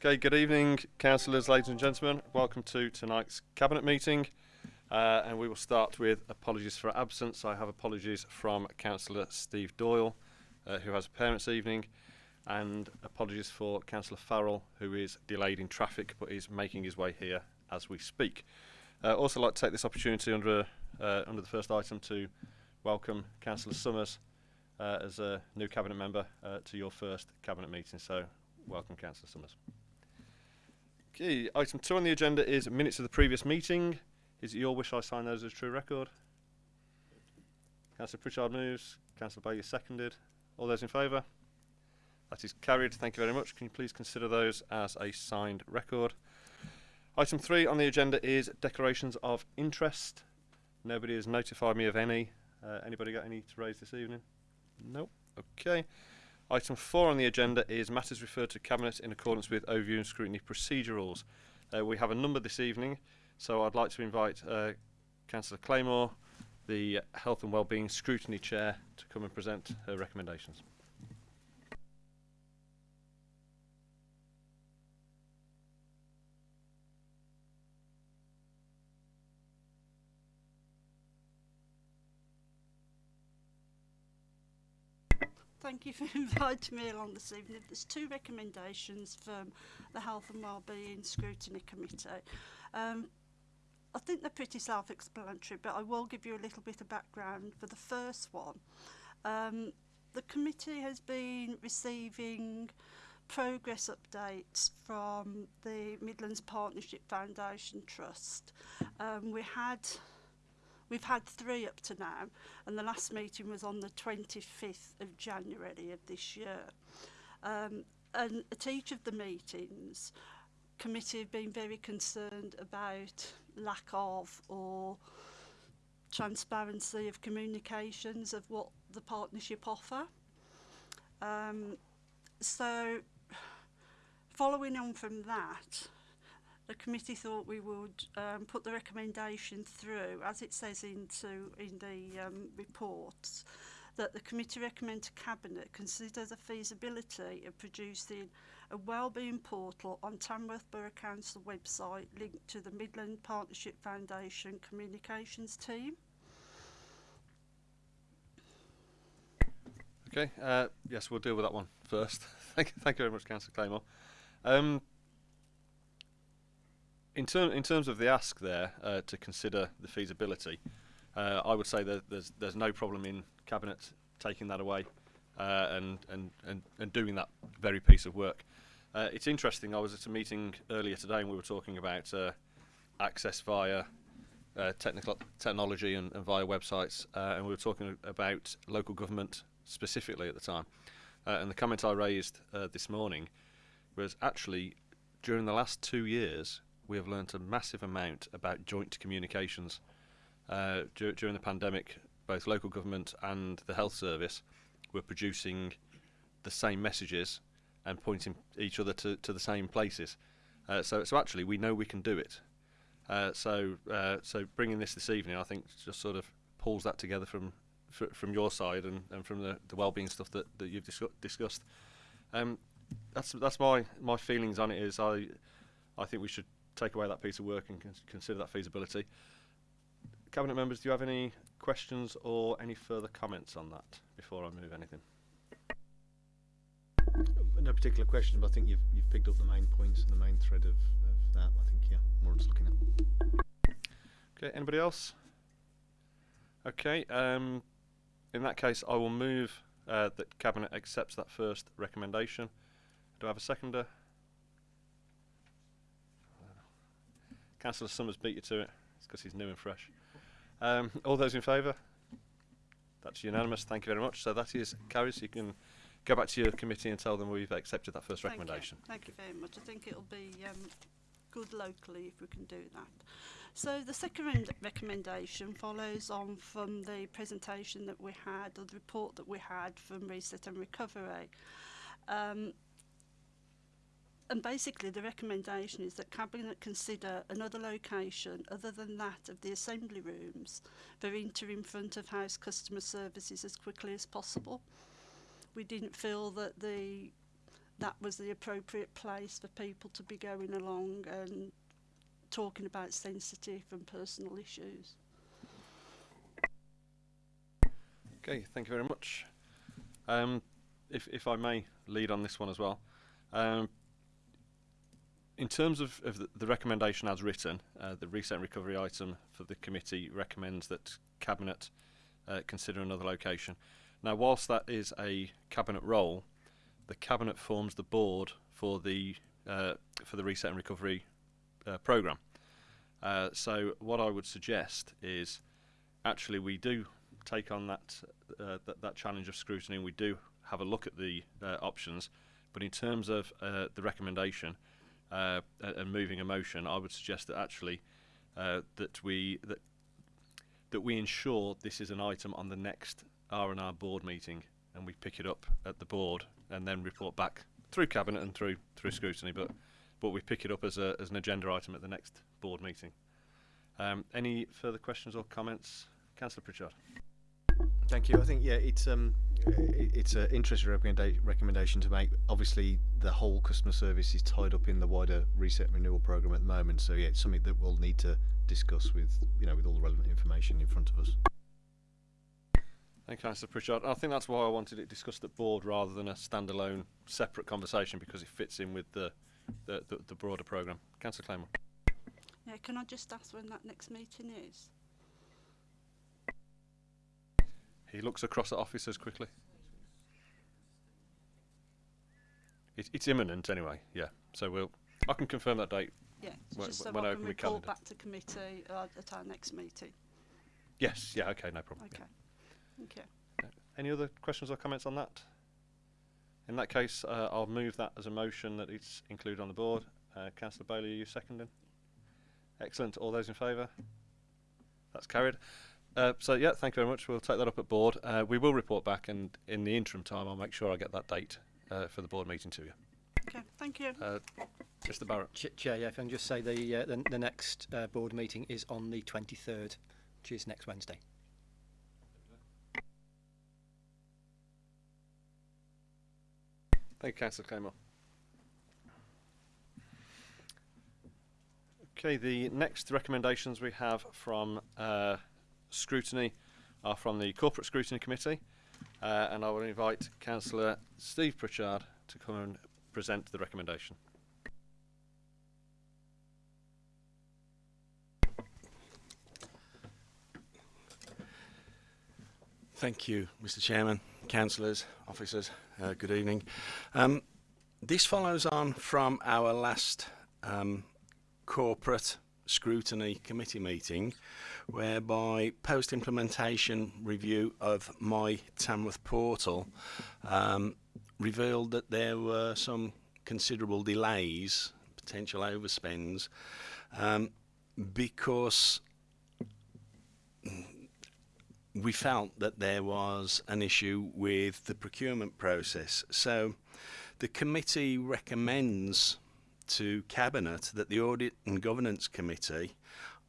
Okay, good evening, councillors, ladies and gentlemen. Welcome to tonight's cabinet meeting. Uh, and we will start with apologies for absence. I have apologies from Councillor Steve Doyle, uh, who has a parents' evening, and apologies for Councillor Farrell, who is delayed in traffic but is making his way here as we speak. Uh, also like to take this opportunity under, uh, under the first item to welcome Councillor Summers uh, as a new cabinet member uh, to your first cabinet meeting. So welcome, Councillor Summers. Okay, item two on the agenda is minutes of the previous meeting. Is it your wish I sign those as a true record? Councillor Pritchard moves. Councillor Bailey seconded. All those in favour? That is carried. Thank you very much. Can you please consider those as a signed record? Item three on the agenda is declarations of interest. Nobody has notified me of any. Uh, anybody got any to raise this evening? Nope. Okay. Item 4 on the agenda is matters referred to Cabinet in accordance with overview and scrutiny procedure rules. Uh, we have a number this evening, so I'd like to invite uh, Councillor Claymore, the Health and Wellbeing Scrutiny Chair, to come and present her recommendations. Thank you for inviting me along this evening. There's two recommendations from the Health and Wellbeing Scrutiny Committee. Um, I think they're pretty self-explanatory, but I will give you a little bit of background for the first one. Um, the committee has been receiving progress updates from the Midlands Partnership Foundation Trust. Um, we had We've had three up to now, and the last meeting was on the 25th of January of this year. Um, and at each of the meetings, committee have been very concerned about lack of or transparency of communications of what the partnership offer. Um, so following on from that, the committee thought we would um, put the recommendation through, as it says into in the um, reports, that the committee recommend to Cabinet consider the feasibility of producing a wellbeing portal on Tamworth Borough Council website linked to the Midland Partnership Foundation communications team. Okay, uh, yes, we'll deal with that one first. thank, thank you very much, Councillor Claymore. Um, in, ter in terms of the ask there uh, to consider the feasibility, uh, I would say that there's there's no problem in cabinet taking that away uh, and, and and and doing that very piece of work. Uh, it's interesting. I was at a meeting earlier today and we were talking about uh, access via uh, technical technology and, and via websites, and we were talking about local government specifically at the time. And the comment I raised this morning was actually during the last two years we have learnt a massive amount about joint communications. Uh, dur during the pandemic, both local government and the health service were producing the same messages and pointing each other to, to the same places. Uh, so, so actually, we know we can do it. Uh, so, uh, so bringing this this evening, I think, just sort of pulls that together from from your side and, and from the, the well-being stuff that, that you've dis discussed. Um, that's that's my my feelings on it. Is I I think we should take away that piece of work and consider that feasibility. Cabinet members, do you have any questions or any further comments on that before I move anything? No particular question, but I think you've, you've picked up the main points and the main thread of, of that. I think, yeah, more just looking at. Okay, anybody else? Okay, um, in that case, I will move uh, that Cabinet accepts that first recommendation. Do I have a seconder? Councillor Summers beat you to it. It's because he's new and fresh. Um, all those in favour? That's unanimous. Thank you very much. So that is carries. You can go back to your committee and tell them we've accepted that first Thank recommendation. You. Thank you very much. I think it'll be um, good locally if we can do that. So the second recommendation follows on from the presentation that we had, or the report that we had from Reset and Recovery. Um, and basically the recommendation is that Cabinet consider another location other than that of the assembly rooms for interim front of house customer services as quickly as possible. We didn't feel that the that was the appropriate place for people to be going along and talking about sensitive and personal issues. Okay, thank you very much. Um, if, if I may lead on this one as well. Um, in terms of, of the, recommendation as written, uh, the reset and recovery item for the committee recommends that Cabinet uh, consider another location. Now, whilst that is a Cabinet role, the Cabinet forms the board for the uh, for the reset and recovery uh, program. Uh, so, what I would suggest is actually we do take on that, uh, that that challenge of scrutiny, and we do have a look at the options. But in terms of the recommendation uh, and moving a motion, I would suggest that actually uh, that we that that we ensure this is an item on the next R and R board meeting, and we pick it up at the board and then report back through cabinet and through through scrutiny. But but we pick it up as a as an agenda item at the next board meeting. Um, any further questions or comments, Councillor Pritchard? Thank you. I think yeah, it's um, it's an interesting recommendation to make. Obviously, the whole customer service is tied up in the wider reset renewal program at the moment. So yeah, it's something that we'll need to discuss with you know with all the relevant information in front of us. Thank you, Councillor Pritchard. I think that's why I wanted it discussed at board rather than a standalone, separate conversation because it fits in with the the, the, the broader programme. Councillor Claymore. Yeah, can I just ask when that next meeting is? He looks across at officers quickly. It, it's imminent anyway, yeah. So we'll. I can confirm that date. Yeah, When- just so when I can report calendar. back to committee uh, at our next meeting. Yes, yeah, okay, no problem. yeah. Okay. Okay. Any other questions or comments on that? In that case, uh, I'll move that as a motion that it's included on the board. Uh, Councillor Bailey, are you seconding? Excellent. All those in favour? That's carried. Uh, so yeah, thank you very much. We'll take that up at board. Uh, we will report back, and in the interim time, I'll make sure I get that date uh, for the board meeting to you. Okay, thank you. Uh, Mr. Barrett. Ch- Chair, yeah, if I can just say the uh, the, the next uh, board meeting is on the 23rd, which is next Wednesday. Thank you, Councillor Claymore. Okay, the next recommendations we have from uh, scrutiny are from the Corporate Scrutiny Committee, uh, and I will invite Councillor Steve Pritchard to come and present the recommendation. Thank you, Mr Chairman, councillors, officers, uh, good evening. Um, this follows on from our last um, corporate scrutiny committee meeting whereby post-implementation review of my Tamworth portal um, revealed that there were some considerable delays, potential overspends, um, because we felt that there was an issue with the procurement process. So the committee recommends to Cabinet that the Audit and Governance Committee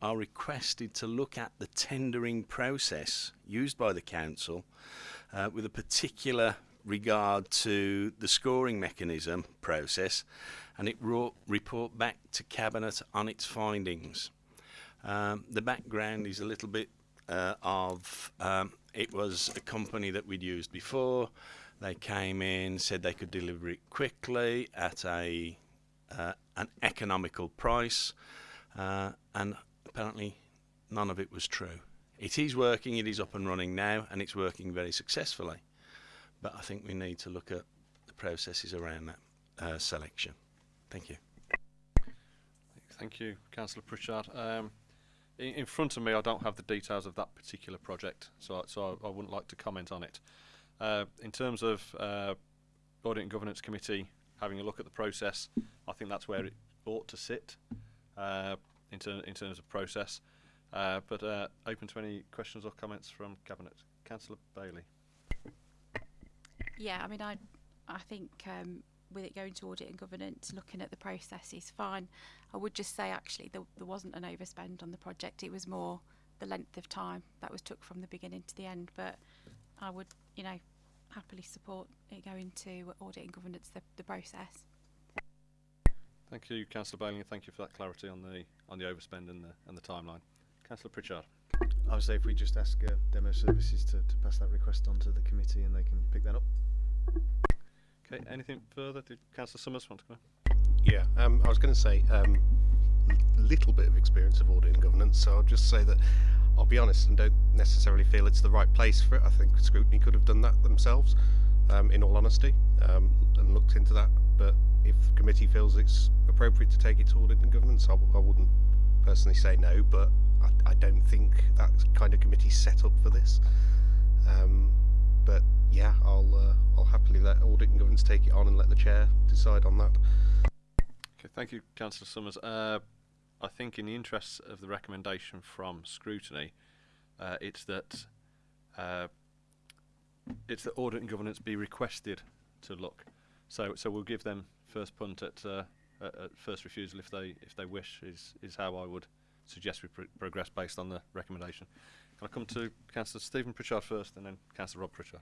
are requested to look at the tendering process used by the Council uh, with a particular regard to the scoring mechanism process and it ro- report back to Cabinet on its findings. Um, the background is a little bit uh, of um, it was a company that we'd used before. They came in, said they could deliver it quickly at a uh, an economical price, uh, and apparently none of it was true. It is working, it is up and running now, and it's working very successfully. But I think we need to look at the processes around that uh, selection. Thank you. Thank you, Councillor Pritchard. Um, in, in front of me, I don't have the details of that particular project, so I, so I, I wouldn't like to comment on it. Uh, in terms of uh, Audit and Governance Committee having a look at the process, I think that's where it ought to sit uh, in, ter- in terms of process. Uh, but uh, open to any questions or comments from Cabinet. Councillor Bailey. Yeah, I mean, I, I think um, with it going to audit and governance, looking at the process is fine. I would just say actually there, there wasn't an overspend on the project. It was more the length of time that was took from the beginning to the end. But I would, you know, happily support it going to audit and governance the, the process. Thank you, Councillor Bailey, and thank you for that clarity on the on the overspend and the and the timeline. Councillor Pritchard. I would say if we just ask uh, Demo Services to, to pass that request on to the committee and they can pick that up. Okay, anything further? Did Councillor Summers want to come in? Yeah, um, I was going to say um, a little bit of experience of audit and governance, so I'll just say that I'll be honest and don't necessarily feel it's the right place for it. I think scrutiny could have done that themselves, um, in all honesty, um, and looked into that. But if the committee feels it's appropriate to take it to audit and governance, I, wouldn't personally say no, but I, I don't think that kind of committee set up for this. Um, but yeah, I'll uh, I'll happily let audit and governance take it on and let the chair decide on that. Okay, thank you, Councillor Summers. Uh, I think in the interests of the recommendation from scrutiny, uh, it's that uh, it's that audit and governance be requested to look. So, so we'll give them first punt at, uh, at, at first refusal if they if they wish. Is is how I would suggest we pr- progress based on the recommendation. Can I come to Councillor Stephen Pritchard first, and then Councillor Rob Pritchard?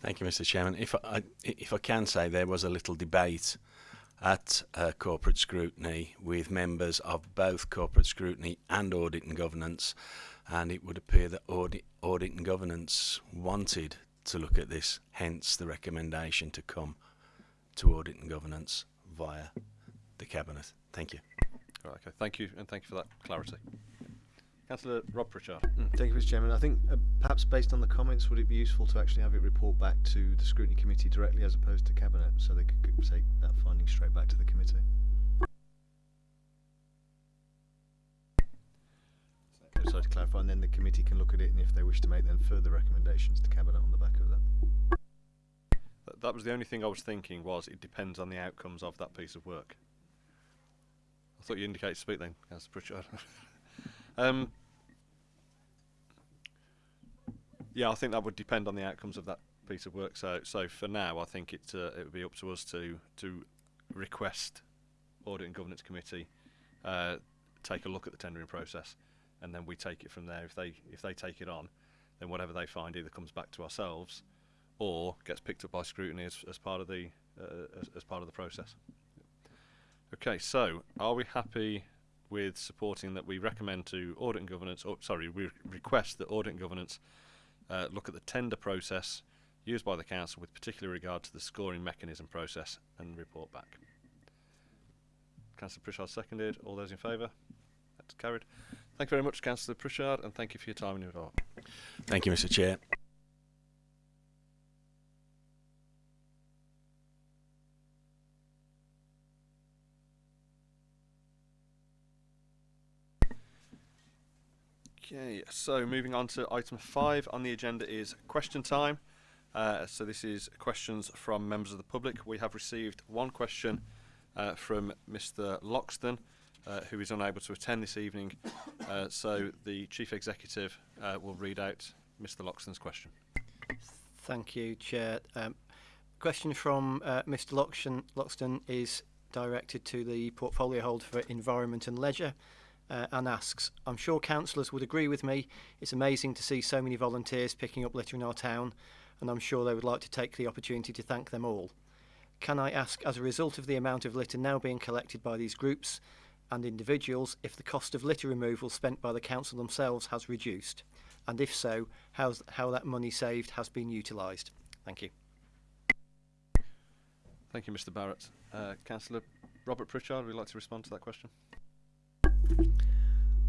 Thank you, Mr. Chairman. If I, if I can say, there was a little debate at uh, corporate scrutiny with members of both corporate scrutiny and audit and governance, and it would appear that audit, audit and governance wanted to look at this, hence the recommendation to come to audit and governance via the cabinet. Thank you. Right, okay, thank you, and thank you for that clarity. Councillor Rob Pritchard. Mm, Thank you, Mr. Chairman. I think uh, perhaps based on the comments, would it be useful to actually have it report back to the scrutiny committee directly as opposed to cabinet, so they could, take that finding straight back to the committee? So, so to clarify, and then the committee can look at it, and if they wish to make then further recommendations to cabinet on the back of that. Th- that was the only thing I was thinking was it depends on the outcomes of that piece of work. I thought you indicated to speak then, Councillor Pritchard. um, yeah, I think that would depend on the outcomes of that piece of work. So, so for now, I think it uh, it would be up to us to to request audit and governance committee uh, take a look at the tendering process, and then we take it from there. If they if they take it on, then whatever they find either comes back to ourselves or gets picked up by scrutiny as, as part of the uh, as, as part of the process. Okay, so are we happy with supporting that we recommend to audit and governance, or sorry, we request that audit and governance uh, look at the tender process used by the council with particular regard to the scoring mechanism process and report back. Councillor Pritchard seconded. All those in favour? That's carried. Thank you very much, Councillor Pritchard, and thank you for your time and your thought. Thank you, Mr. Chair. Okay, so moving on to item five on the agenda is question time. Uh, so this is questions from members of the public. We have received one question uh, from Mr. Loxton, uh, who is unable to attend this evening. Uh, so the chief executive uh, will read out Mr. Loxton's question. Thank you, Chair. Um, question from uh, Mr. Loxton, Loxton is directed to the portfolio holder for Environment and Leisure uh, and asks, I'm sure councillors would agree with me, it's amazing to see so many volunteers picking up litter in our town and I'm sure they would like to take the opportunity to thank them all. Can I ask, as a result of the amount of litter now being collected by these groups and individuals, if the cost of litter removal spent by the council themselves has reduced? And if so, how's, how that money saved has been utilised? Thank you. Thank you, Mr. Barrett. Uh, Councillor Robert Pritchard, would you like to respond to that question?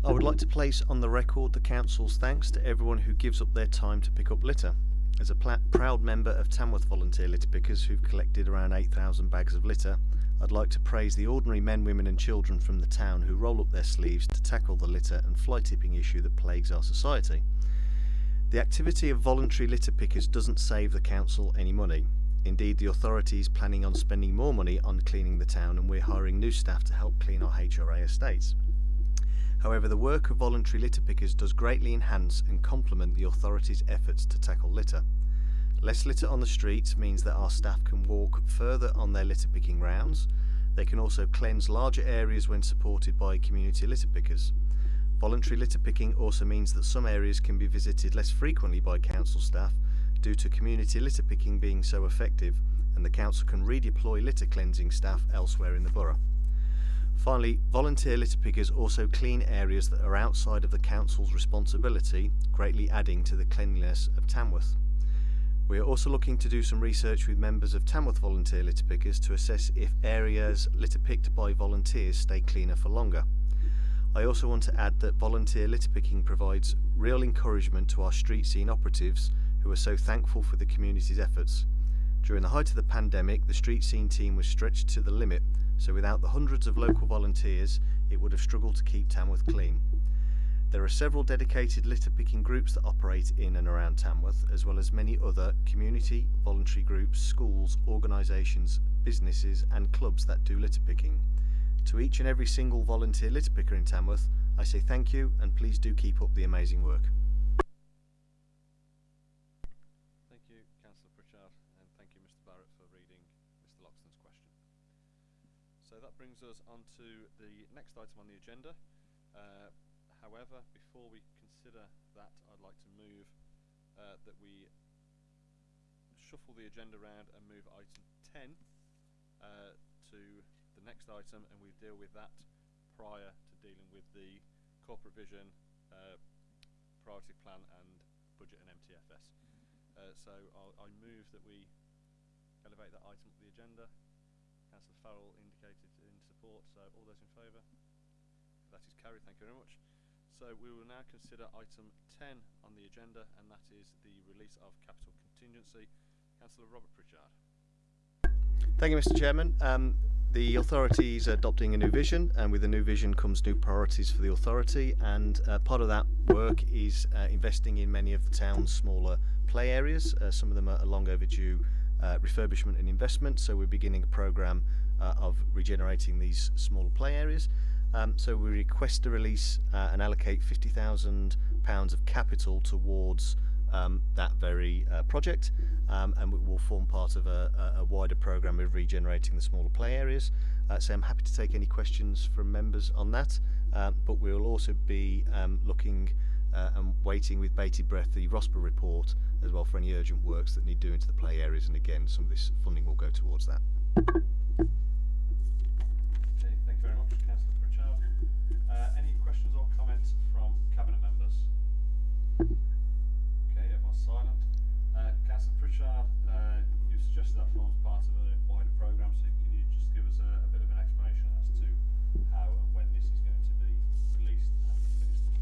I would like to place on the record the Council's thanks to everyone who gives up their time to pick up litter. As a proud member of Tamworth Volunteer Litter Pickers who've collected around 8,000 bags of litter, I'd like to praise the ordinary men, women, and children from the town who roll up their sleeves to tackle the litter and fly tipping issue that plagues our society. The activity of voluntary litter pickers doesn't save the Council any money. Indeed, the authority is planning on spending more money on cleaning the town, and we're hiring new staff to help clean our HRA estates. However, the work of voluntary litter pickers does greatly enhance and complement the authority's efforts to tackle litter. Less litter on the streets means that our staff can walk further on their litter picking rounds. They can also cleanse larger areas when supported by community litter pickers. Voluntary litter picking also means that some areas can be visited less frequently by council staff due to community litter picking being so effective, and the council can redeploy litter cleansing staff elsewhere in the borough. Finally, volunteer litter pickers also clean areas that are outside of the council's responsibility, greatly adding to the cleanliness of Tamworth. We are also looking to do some research with members of Tamworth volunteer litter pickers to assess if areas litter picked by volunteers stay cleaner for longer. I also want to add that volunteer litter picking provides real encouragement to our street scene operatives who are so thankful for the community's efforts. During the height of the pandemic, the street scene team was stretched to the limit, so without the hundreds of local volunteers, it would have struggled to keep Tamworth clean. There are several dedicated litter picking groups that operate in and around Tamworth, as well as many other community, voluntary groups, schools, organisations, businesses, and clubs that do litter picking. To each and every single volunteer litter picker in Tamworth, I say thank you and please do keep up the amazing work. Us on to the next item on the agenda. Uh, however, before we consider that, I'd like to move uh, that we shuffle the agenda around and move item 10 uh, to the next item, and we deal with that prior to dealing with the corporate vision, uh, priority plan, and budget and MTFS. Uh, so I'll, I move that we elevate that item up the agenda. Councillor Farrell indicated in support, so all those in favour? That is carried, thank you very much. So we will now consider item 10 on the agenda, and that is the release of capital contingency. Councillor Robert Pritchard. Thank you, Mr. Chairman. Um, the authority is adopting a new vision, and with the new vision comes new priorities for the authority. And uh, part of that work is uh, investing in many of the town's smaller play areas. Uh, some of them are long overdue uh, refurbishment and investment. So we're beginning a program uh, of regenerating these smaller play areas. Um, so we request to release uh, and allocate £50,000 of capital towards um, that very uh, project um, and it will form part of a, a, a wider programme of regenerating the smaller play areas. Uh, so I'm happy to take any questions from members on that, um, but we will also be um, looking uh, and waiting with bated breath the ROSPA report as well for any urgent works that need doing to the play areas and again some of this funding will go towards that. Okay, thank you very much, Councillor Pritchard. Uh, any questions or comments from Cabinet members? Okay, silent. Uh, Councillor Pritchard, uh, you suggested that forms part of a wider programme, so can you just give us a, a bit of an explanation as to how and when this is going to be released and administered?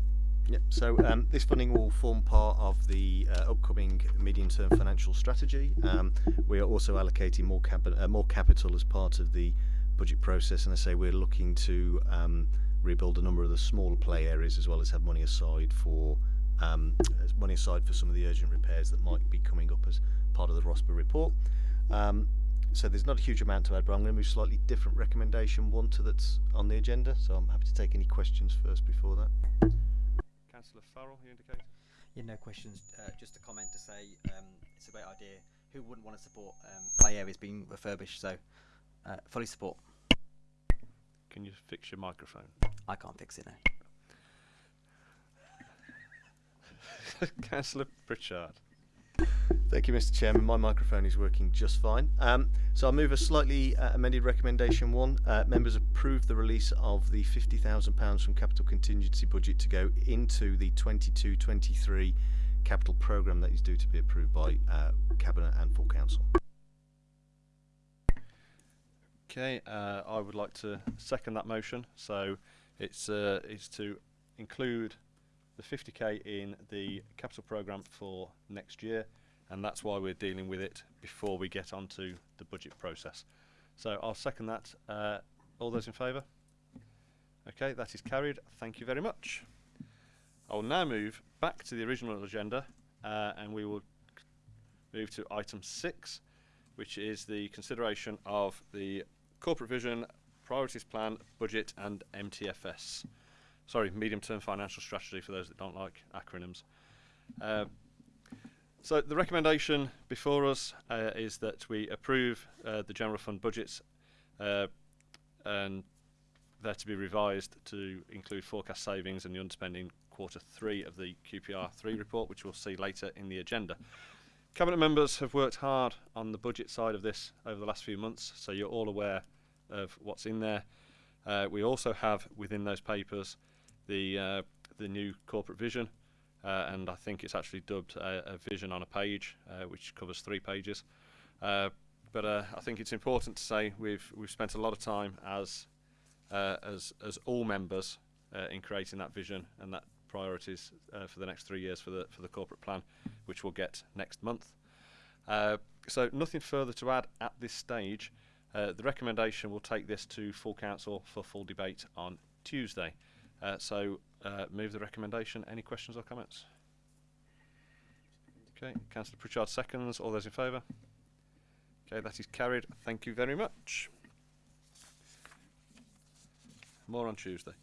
Yep. So um, this funding will form part of the uh, upcoming medium-term financial strategy. Um, we are also allocating more, capi- uh, more capital as part of the budget process, and I say we're looking to um, rebuild a number of the smaller play areas as well as have money aside for um, money aside for some of the urgent repairs that might be coming up as part of the ROSPA report. Um, so there's not a huge amount to add, but I'm going to move slightly different recommendation one to that's on the agenda. So I'm happy to take any questions first before that. Councillor Farrell, you indicated? Yeah, no questions. Uh, just a comment to say um, it's a great idea. Who wouldn't want to support um, play areas being refurbished? So, uh, fully support. Can you fix your microphone? I can't fix it now. Councillor Pritchard. Thank you, Mr. Chairman. My microphone is working just fine. Um, so I'll move a slightly uh, amended recommendation one. Uh, members approve the release of the £50,000 from capital contingency budget to go into the 22-23 capital programme that is due to be approved by uh, Cabinet and full council. Okay, uh, I would like to second that motion. So it's uh, it's to include the 50k in the capital programme for next year, and that's why we're dealing with it before we get onto the budget process. So I'll second that. Uh, all those in favour? Okay, that is carried. Thank you very much. I will now move back to the original agenda, uh, and we will move to item six, which is the consideration of the corporate vision, priorities plan, budget, and MTFS. Sorry, medium-term financial strategy for those that don't like acronyms. Uh, so the recommendation before us uh, is that we approve uh, the general fund budgets uh, and they're to be revised to include forecast savings and the underspending quarter three of the QPR 3 report, which we'll see later in the agenda. Cabinet members have worked hard on the budget side of this over the last few months, so you're all aware of what's in there. Uh, we also have within those papers the uh, the new corporate vision, uh, and I think it's actually dubbed a, a vision on a page, uh, which covers three pages. Uh, but uh, I think it's important to say we've we've spent a lot of time as uh, as as all members in creating that vision and that priorities for the next three years for the for the corporate plan, which we'll get next month. So nothing further to add at this stage. The recommendation will take this to full council for full debate on Tuesday. Uh, so uh, move the recommendation. Any questions or comments? Okay, Councillor Pritchard seconds. All those in favour? Okay, that is carried. Thank you very much. More on Tuesday.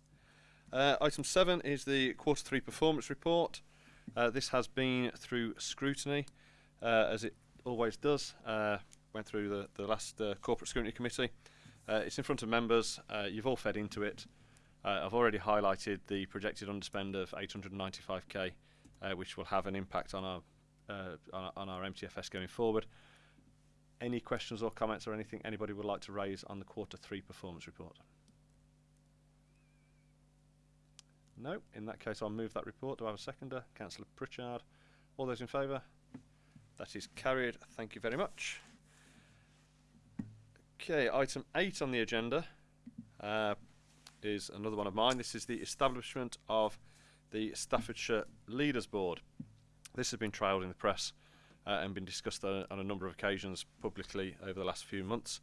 Uh, item seven is the quarter three performance report. Uh, this has been through scrutiny, uh, as it always does. Uh, went through the, the last corporate scrutiny committee. It's in front of members. You've all fed into it. Uh, I've already highlighted the projected underspend of 895k, uh, which will have an impact on our uh, on, our MTFS going forward. Any questions or comments or anything anybody would like to raise on the quarter three performance report? No. In that case, I'll move that report. Do I have a seconder? Councillor Pritchard. All those in favour? That is carried. Thank you very much. Okay, item eight on the agenda uh, is another one of mine. This is the establishment of the Staffordshire Leaders Board. This has been trailed in the press uh, and been discussed on, on a number of occasions publicly over the last few months.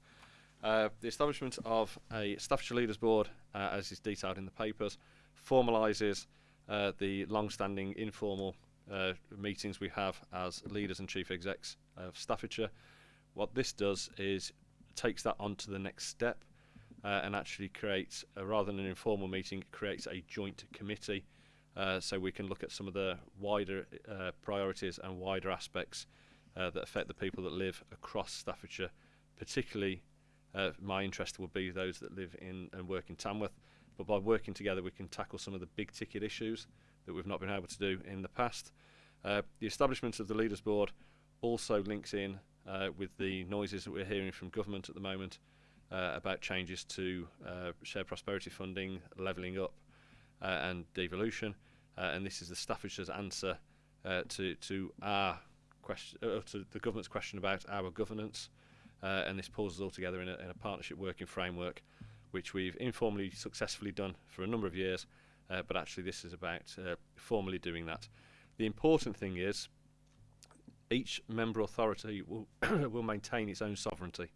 Uh, the establishment of a Staffordshire Leaders Board, uh, as is detailed in the papers, formalises uh, the long-standing informal uh, meetings we have as leaders and chief execs of Staffordshire. What this does is takes that on to the next step uh, and actually creates, uh, rather than an informal meeting, creates a joint committee uh, so we can look at some of the wider uh, priorities and wider aspects uh, that affect the people that live across Staffordshire. Particularly, my interest will be those that live in and work in Tamworth. But by working together, we can tackle some of the big ticket issues that we've not been able to do in the past. The establishment of the Leaders Board also links in uh, with the noises that we're hearing from government at the moment uh, about changes to uh, shared prosperity funding, levelling up, uh, and devolution. Uh, and this is the Staffordshire's answer uh, to to our question, to the government's question about our governance. And this pulls us all together in a, in a partnership working framework, which we've informally successfully done for a number of years. But actually, this is about formally doing that. The important thing is each member authority will will maintain its own sovereignty.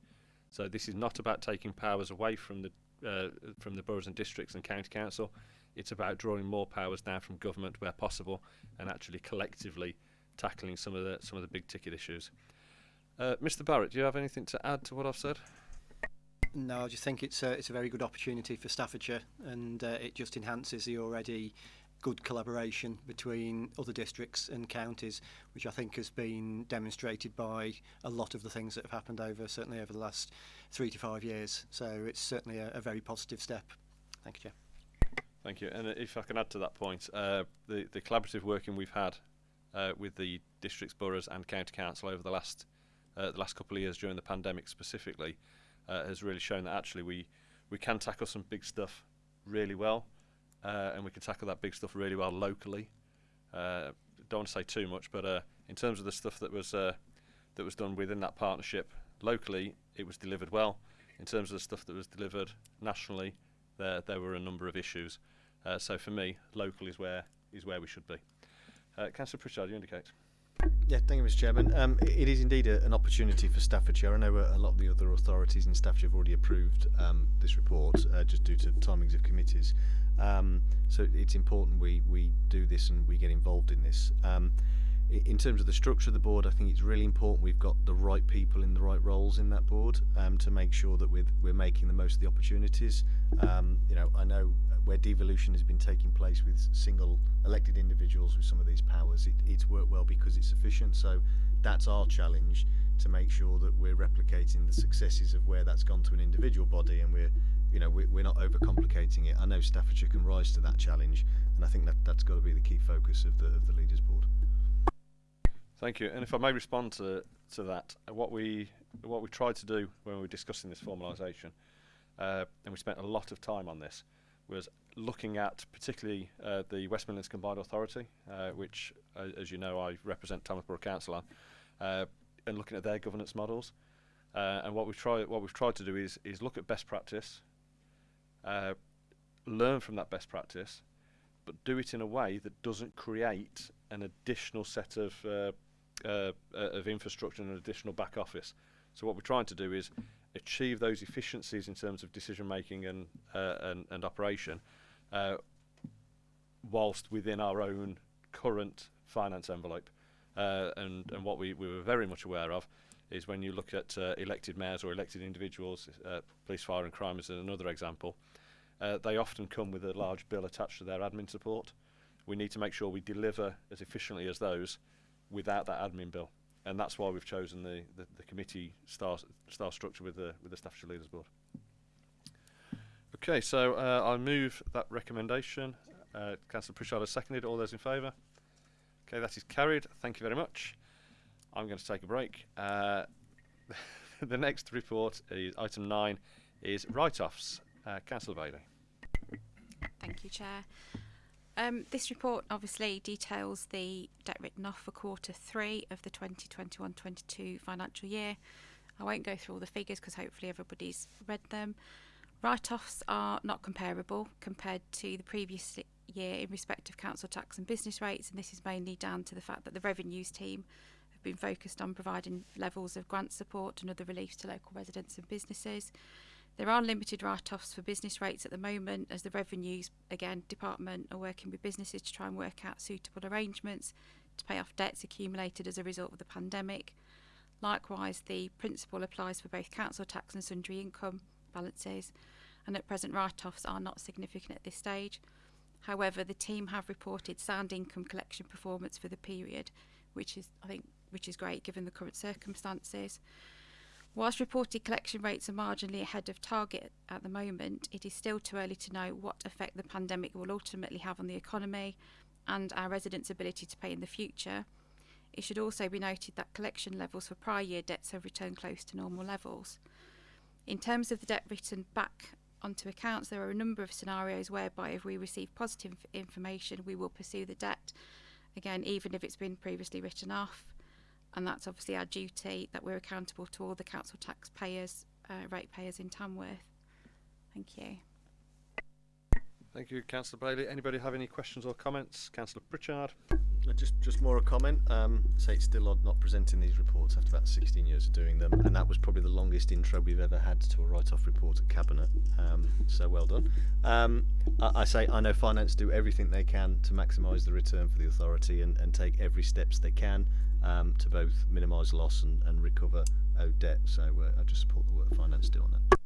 So this is not about taking powers away from the uh, from the boroughs and districts and county council. It's about drawing more powers down from government where possible, and actually collectively tackling some of the some of the big ticket issues. Uh, Mr. Barrett, do you have anything to add to what I've said? No, I just think it's a, it's a very good opportunity for Staffordshire and uh, it just enhances the already good collaboration between other districts and counties, which I think has been demonstrated by a lot of the things that have happened over, certainly over the last three to five years. So it's certainly a, a very positive step. Thank you, Chair. Thank you. And if I can add to that point, uh, the the collaborative working we've had uh, with the districts, boroughs, and county council over the last uh, the last couple of years during the pandemic specifically uh, has really shown that actually we we can tackle some big stuff really well, uh, and we can tackle that big stuff really well locally. Uh, don't want to say too much, but uh, in terms of the stuff that was uh, that was done within that partnership locally, it was delivered well. In terms of the stuff that was delivered nationally, there there were a number of issues. Uh, so for me, local is where is where we should be. Uh, Councillor Pritchard, you indicate. Yeah, thank you, Mr. Chairman. Um, it is indeed a, an opportunity for Staffordshire. I know a lot of the other authorities in Staffordshire have already approved um, this report, uh, just due to timings of committees. Um, so it's important we, we do this and we get involved in this. Um, in terms of the structure of the board, I think it's really important we've got the right people in the right roles in that board um, to make sure that we're, we're making the most of the opportunities. Um, you know, I know where devolution has been taking place with single elected individuals with some of these powers, it, it's worked well because it's efficient. So that's our challenge to make sure that we're replicating the successes of where that's gone to an individual body and we're, you know, we're, not overcomplicating it. I know Staffordshire can rise to that challenge, and I think that that's got to be the key focus of the of the leaders board. Thank you. And if I may respond to to that, what we what we tried to do when we were discussing this formalisation, uh, and we spent a lot of time on this, was looking at particularly uh, the West Midlands Combined Authority, uh, which, uh, as you know, I represent Borough Council on, uh, and looking at their governance models. Uh, and what we've tried what we've tried to do is is look at best practice, uh, learn from that best practice, but do it in a way that doesn't create an additional set of uh, uh, uh, of infrastructure and an additional back office. So what we're trying to do is achieve those efficiencies in terms of decision making and uh, and, and operation, whilst within our own current finance envelope. And and what we, we were very much aware of is when you look at uh, elected mayors or elected individuals, uh, police, fire, and crime is another example. Uh, they often come with a large bill attached to their admin support. We need to make sure we deliver as efficiently as those without that admin bill, and that's why we've chosen the, the, the committee style, style structure with the with the statutory leaders board. Okay, so uh, I'll move that recommendation. Uh, Councillor Pritchard has seconded. All those in favour? Okay, that is carried. Thank you very much. I'm going to take a break. Uh, the next report is item nine is write-offs. Uh, Councillor Bailey. Thank you, Chair. Um, this report obviously details the debt written off for quarter three of the 2021-22 financial year. I won't go through all the figures because hopefully everybody's read them. Write-offs are not comparable compared to the previous year in respect of council tax and business rates, and this is mainly down to the fact that the revenues team been focused on providing levels of grant support and other reliefs to local residents and businesses. There are limited write-offs for business rates at the moment as the revenues, again, department are working with businesses to try and work out suitable arrangements to pay off debts accumulated as a result of the pandemic. Likewise, the principle applies for both council tax and sundry income balances, and at present write-offs are not significant at this stage. However, the team have reported sound income collection performance for the period, which is, I think, which is great given the current circumstances. Whilst reported collection rates are marginally ahead of target at the moment, it is still too early to know what effect the pandemic will ultimately have on the economy and our residents' ability to pay in the future. It should also be noted that collection levels for prior year debts have returned close to normal levels. In terms of the debt written back onto accounts, there are a number of scenarios whereby if we receive positive information, we will pursue the debt, again, even if it's been previously written off and that's obviously our duty that we're accountable to all the council taxpayers, uh, ratepayers in Tamworth. Thank you. Thank you, Councillor Bailey. Anybody have any questions or comments? Councillor Pritchard. Uh, Just, just more a comment. Um, say it's still odd not presenting these reports after about 16 years of doing them, and that was probably the longest intro we've ever had to a write-off report at cabinet. Um, so well done. Um, I, I say I know finance do everything they can to maximise the return for the authority and, and take every steps they can um, to both minimise loss and, and recover owed debt. So uh, I just support the work finance do on that.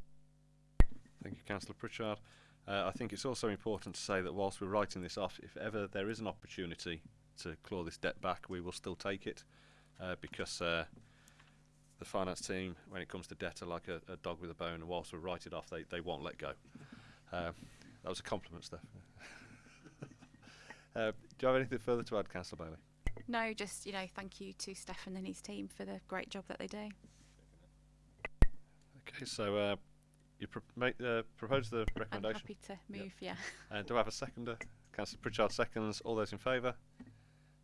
Thank you, Councillor Pritchard. Uh, I think it's also important to say that whilst we're writing this off, if ever there is an opportunity to claw this debt back, we will still take it uh, because uh, the finance team, when it comes to debt, are like a, a dog with a bone, and whilst we write it off, they, they won't let go. Uh, that was a compliment, Steph. uh, do you have anything further to add, Councillor Bailey? No, just, you know, thank you to Stefan and his team for the great job that they do. Okay, so uh, you pro- make, uh, propose the recommendation. I'm happy to move, yeah. Uh, do I have a seconder? Councillor Pritchard seconds. All those in favour?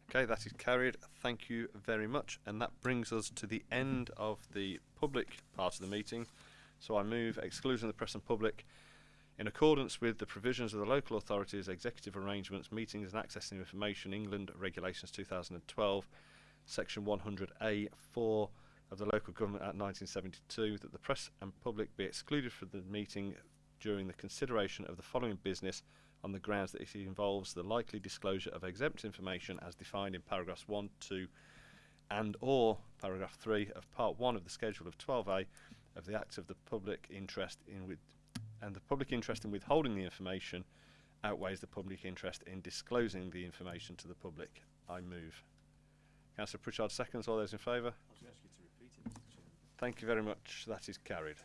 Okay, that is carried. Thank you very much. And that brings us to the end of the public part of the meeting. So I move exclusion of the press and public in accordance with the provisions of the local authorities executive arrangements meetings and accessing information England regulations 2012 section 100a4 of the local government act 1972 that the press and public be excluded from the meeting during the consideration of the following business on the grounds that it involves the likely disclosure of exempt information as defined in paragraphs 1, 2 and or paragraph 3 of part 1 of the schedule of 12a of the Act of the Public Interest in with and the public interest in withholding the information outweighs the public interest in disclosing the information to the public. I move. Councillor Pritchard seconds. All those in favour? Thank you very much. That is carried.